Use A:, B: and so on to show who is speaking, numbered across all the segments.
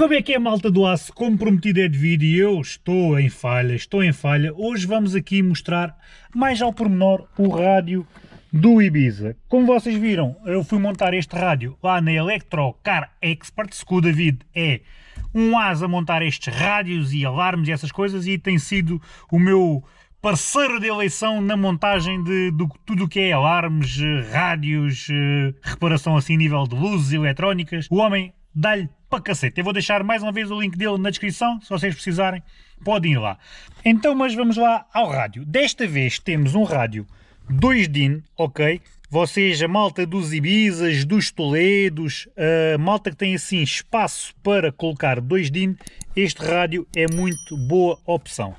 A: Como é que é malta do aço? Como prometido é de vídeo, eu estou em falha, estou em falha. Hoje vamos aqui mostrar mais ao pormenor o rádio do Ibiza. Como vocês viram, eu fui montar este rádio lá na Electro Car Experts, que o David é um asa a montar estes rádios e alarmes e essas coisas e tem sido o meu parceiro de eleição na montagem de, de tudo o que é alarmes, rádios, eh, reparação assim a nível de luzes eletrónicas. O homem dá-lhe para cacete. Eu vou deixar mais uma vez o link dele na descrição, se vocês precisarem, podem ir lá. Então, mas vamos lá ao rádio. Desta vez temos um rádio 2 DIN, ok? Vocês, a malta dos Ibizas, dos Toledos, a malta que tem assim espaço para colocar 2 DIN, este rádio é muito boa opção.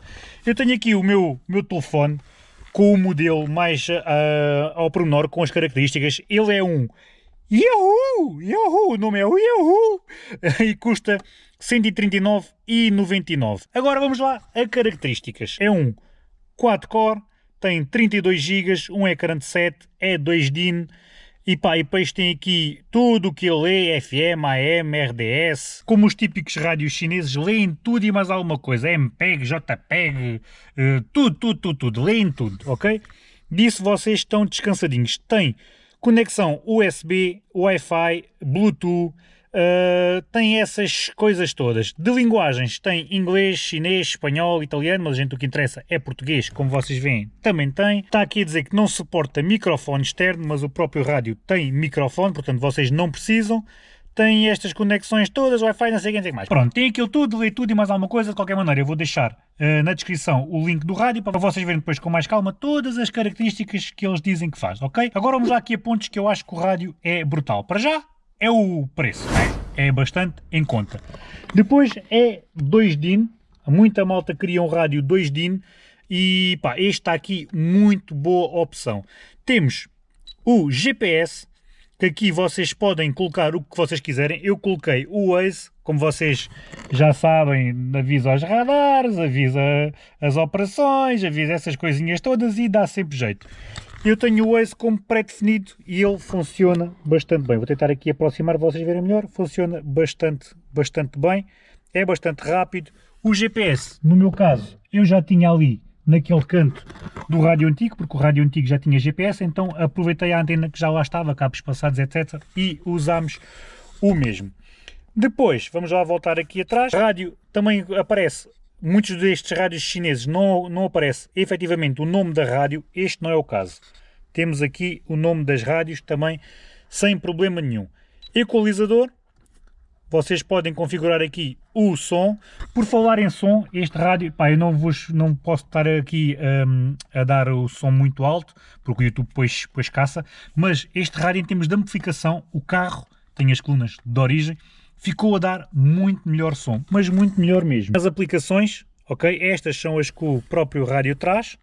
A: Eu tenho aqui o meu, meu telefone com o modelo mais uh, ao pormenor, com as características. Ele é um Yahoo! Yahoo! O nome é o Yahoo! E custa 139,99. Agora vamos lá a características. É um 4-core, tem 32 GB, um ecrã de 7, é 2 DIN, e pá, e depois tem aqui tudo o que ele lê, FM, AM, RDS, como os típicos rádios chineses, leem tudo e mais alguma coisa, MPEG, JPEG, uh, tudo, tudo, tudo, tudo, leem tudo, ok? Disso vocês estão descansadinhos. Tem conexão USB, Wi-Fi, Bluetooth, Uh, tem essas coisas todas. De linguagens tem inglês, chinês, espanhol, italiano, mas a gente o que interessa é português, como vocês veem, também tem. Está aqui a dizer que não suporta microfone externo, mas o próprio rádio tem microfone, portanto vocês não precisam. Tem estas conexões todas, Wi-Fi, não sei o que mais. Pronto, tem aquilo tudo, lê tudo e mais alguma coisa. De qualquer maneira, eu vou deixar uh, na descrição o link do rádio para vocês verem depois com mais calma todas as características que eles dizem que faz, ok? Agora vamos lá aqui a pontos que eu acho que o rádio é brutal. Para já, é o preço, é, é bastante em conta. Depois é 2 DIN, muita malta queria um rádio 2 DIN e pá, está aqui muito boa opção. Temos o GPS, que aqui vocês podem colocar o que vocês quiserem. Eu coloquei o Waze, como vocês já sabem, avisa aos radares, avisa as operações, avisa essas coisinhas todas e dá sempre jeito. Eu tenho o Waze como pré-definido e ele funciona bastante bem. Vou tentar aqui aproximar, vocês verem melhor. Funciona bastante, bastante bem. É bastante rápido. O GPS, no meu caso, eu já tinha ali naquele canto do rádio antigo, porque o rádio antigo já tinha GPS, então aproveitei a antena que já lá estava, cabos passados, etc. E usámos o mesmo. Depois, vamos lá voltar aqui atrás. Rádio também aparece muitos destes rádios chineses não, não aparece efetivamente o nome da rádio, este não é o caso. Temos aqui o nome das rádios também sem problema nenhum. Equalizador, vocês podem configurar aqui o som. Por falar em som, este rádio, pá, eu não, vos, não posso estar aqui um, a dar o som muito alto, porque o YouTube depois, depois caça, mas este rádio em termos de amplificação, o carro tem as colunas de origem, ficou a dar muito melhor som, mas muito melhor mesmo. As aplicações, ok? Estas são as que o próprio rádio traz.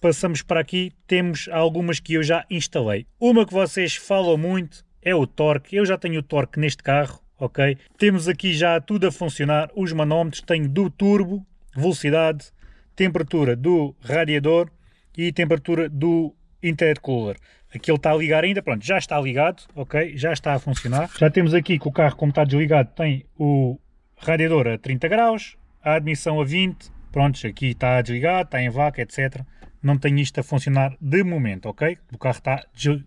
A: Passamos para aqui, temos algumas que eu já instalei. Uma que vocês falam muito é o torque. Eu já tenho o torque neste carro, ok? Temos aqui já tudo a funcionar. Os manómetros, tenho do turbo, velocidade, temperatura do radiador e temperatura do intercooler. Aqui ele está a ligar ainda, pronto, já está ligado, ok? Já está a funcionar. Já temos aqui que o carro, como está desligado, tem o radiador a 30 graus, a admissão a 20, pronto, aqui está desligado, está em vaca, etc. Não tem isto a funcionar de momento, ok? O carro está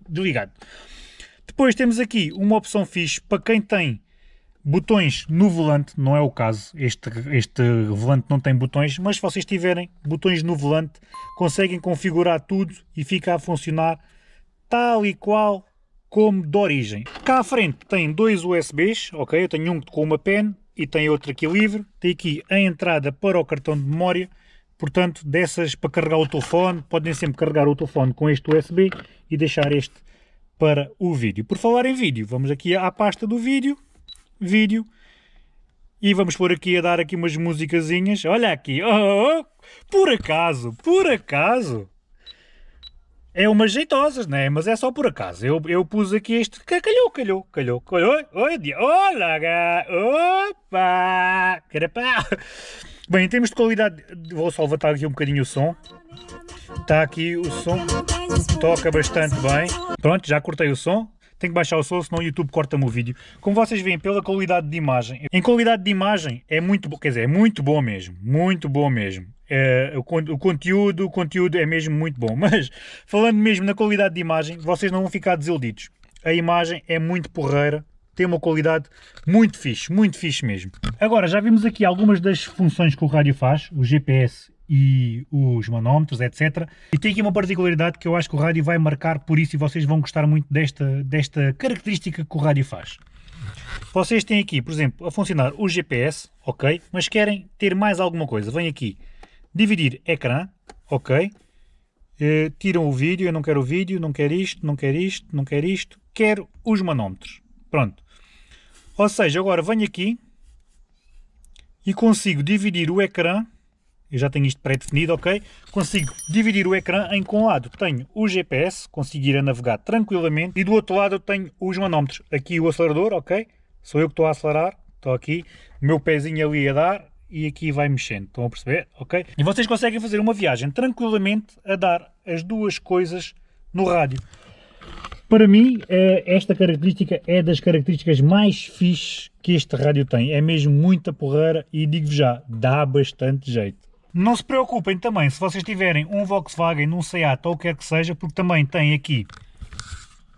A: desligado. Depois temos aqui uma opção fixe para quem tem botões no volante, não é o caso, este, este volante não tem botões, mas se vocês tiverem botões no volante, conseguem configurar tudo e fica a funcionar tal e qual como de origem. Cá à frente tem dois USBs, ok? Eu tenho um com uma pen e tem outro aqui livre. Tem aqui a entrada para o cartão de memória, portanto, dessas para carregar o telefone, podem sempre carregar o telefone com este USB e deixar este para o vídeo. Por falar em vídeo, vamos aqui à pasta do vídeo, vídeo, e vamos pôr aqui a dar aqui umas musicazinhas. Olha aqui, oh, oh, oh por acaso, por acaso, é umas jeitosas, né? Mas é só por acaso. Eu, eu pus aqui este. Calhou, calhou, calhou. calhou. Oi, oi, olá, opa, carapá. Bem, em termos de qualidade, vou só levantar aqui um bocadinho o som. Está aqui o som, toca bastante bem. Pronto, já cortei o som. Tenho que baixar o som, senão o YouTube corta-me o vídeo. Como vocês veem, pela qualidade de imagem, em qualidade de imagem é muito bom, quer dizer, é muito bom mesmo, muito bom mesmo. É, o, o, conteúdo, o conteúdo é mesmo muito bom, mas falando mesmo na qualidade de imagem, vocês não vão ficar desiludidos. A imagem é muito porreira, tem uma qualidade muito fixe, muito fixe mesmo. Agora, já vimos aqui algumas das funções que o rádio faz, o GPS e os manómetros, etc. E tem aqui uma particularidade que eu acho que o rádio vai marcar por isso e vocês vão gostar muito desta, desta característica que o rádio faz. Vocês têm aqui, por exemplo, a funcionar o GPS, ok, mas querem ter mais alguma coisa. Vem aqui, dividir ecrã, ok, eh, tiram o vídeo, eu não quero o vídeo, não quero isto, não quero isto, não quero isto, quero os manómetros. Pronto. Ou seja, agora venho aqui e consigo dividir o ecrã, eu já tenho isto pré-definido, ok? Consigo dividir o ecrã em que um lado tenho o GPS, consigo ir a navegar tranquilamente, e do outro lado eu tenho os manómetros. Aqui o acelerador, ok? Sou eu que estou a acelerar, estou aqui, meu pezinho ali a dar, e aqui vai mexendo, estão a perceber? Ok? E vocês conseguem fazer uma viagem tranquilamente a dar as duas coisas no rádio. Para mim, eh, esta característica é das características mais fixes que este rádio tem. É mesmo muita porreira e digo-vos já, dá bastante jeito. Não se preocupem também se vocês tiverem um Volkswagen, um Seat ou o que quer que seja, porque também tem aqui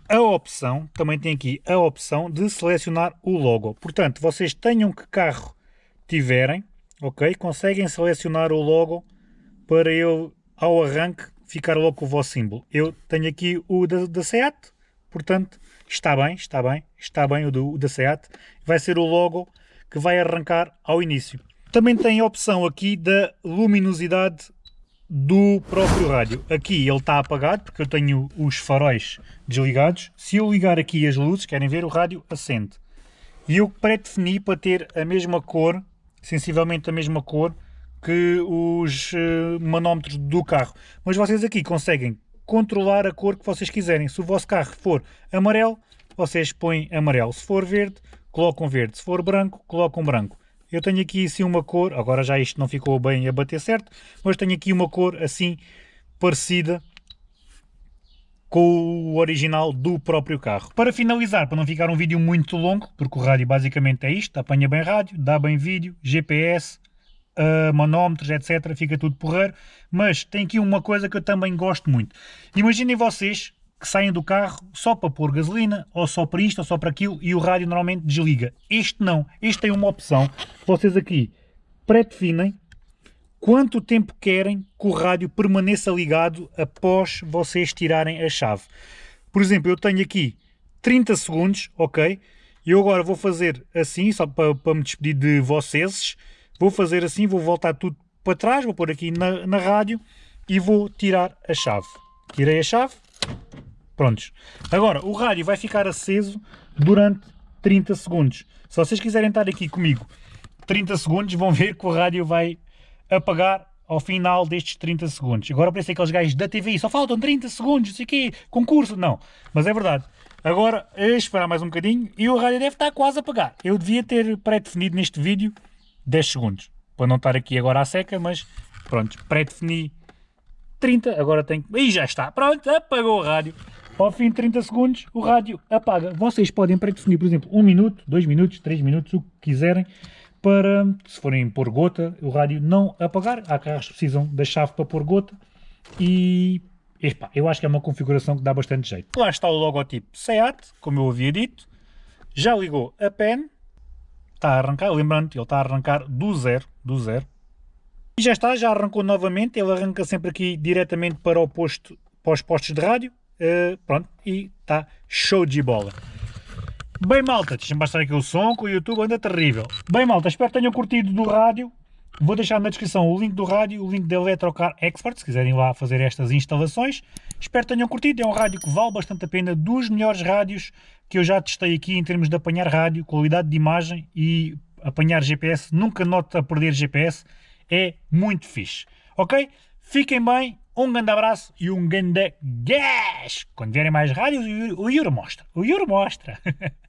A: a opção, também tem aqui a opção de selecionar o logo. Portanto, vocês tenham que carro tiverem, ok? Conseguem selecionar o logo para eu, ao arranque, ficar logo com o vosso símbolo. Eu tenho aqui o da, da Seat, Portanto, está bem, está bem, está bem o, do, o da SEAT. Vai ser o logo que vai arrancar ao início. Também tem a opção aqui da luminosidade do próprio rádio. Aqui ele está apagado porque eu tenho os faróis desligados. Se eu ligar aqui as luzes, querem ver, o rádio acende. E eu pré-defini para ter a mesma cor, sensivelmente a mesma cor, que os uh, manómetros do carro. Mas vocês aqui conseguem controlar a cor que vocês quiserem. Se o vosso carro for amarelo, vocês põem amarelo. Se for verde, colocam verde. Se for branco, colocam branco. Eu tenho aqui assim uma cor, agora já isto não ficou bem a bater certo, mas tenho aqui uma cor assim parecida com o original do próprio carro. Para finalizar, para não ficar um vídeo muito longo, porque o rádio basicamente é isto, apanha bem rádio, dá bem vídeo, GPS, uh, manómetros, etc. Fica tudo porreiro. Mas tem aqui uma coisa que eu também gosto muito. Imaginem vocês que saem do carro só para pôr gasolina, ou só para isto, ou só para aquilo, e o rádio normalmente desliga. Este não. Este tem uma opção. Vocês aqui pré-definem quanto tempo querem que o rádio permaneça ligado após vocês tirarem a chave. Por exemplo, eu tenho aqui 30 segundos, ok? E eu agora vou fazer assim, só para, para me despedir de vocês. Vou fazer assim, vou voltar tudo para trás, vou pôr aqui na, na rádio e vou tirar a chave. Tirei a chave, prontos. Agora, o rádio vai ficar aceso durante 30 segundos. Se vocês quiserem estar aqui comigo 30 segundos, vão ver que o rádio vai apagar ao final destes 30 segundos. Agora parece aqueles gajos da TV, só faltam 30 segundos, não sei o quê, concurso. Não, mas é verdade. Agora, esperar mais um bocadinho e o rádio deve estar quase a apagar. Eu devia ter pré-definido neste vídeo 10 segundos. Para não estar aqui agora à seca, mas pronto, pré-defini 30, agora tenho... E já está, pronto, apagou o rádio. Ao fim de 30 segundos, o rádio apaga. Vocês podem pré-definir, por exemplo, 1 minuto, 2 minutos, 3 minutos, o que quiserem, para, se forem pôr gota, o rádio não apagar. Há carros que precisam da chave para pôr gota e eu acho que é uma configuração que dá bastante jeito. Lá está o logotipo SEAT, como eu havia dito. Já ligou a pen está a arrancar, lembrando, ele está a arrancar do zero, do zero. E já está, já arrancou novamente, ele arranca sempre aqui diretamente para o posto, para os postos de rádio, uh, pronto, e está show de bola. Bem malta, deixa-me bastar aqui o som, que o YouTube anda terrível. Bem malta, espero que tenham curtido do rádio, Vou deixar na descrição o link do rádio, o link da Electrocar Expert, se quiserem lá fazer estas instalações. Espero que tenham curtido, é um rádio que vale bastante a pena, dos melhores rádios que eu já testei aqui em termos de apanhar rádio, qualidade de imagem e apanhar GPS. Nunca noto a perder GPS, é muito fixe. Ok? Fiquem bem, um grande abraço e um grande gás! Quando vierem mais rádios, o Yuri mostra. O Yuri mostra!